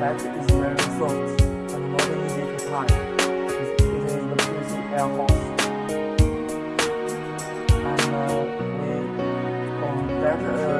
fact is very short and not easy to climb. It is the PC Air Force. And uh, we, um, can get uh,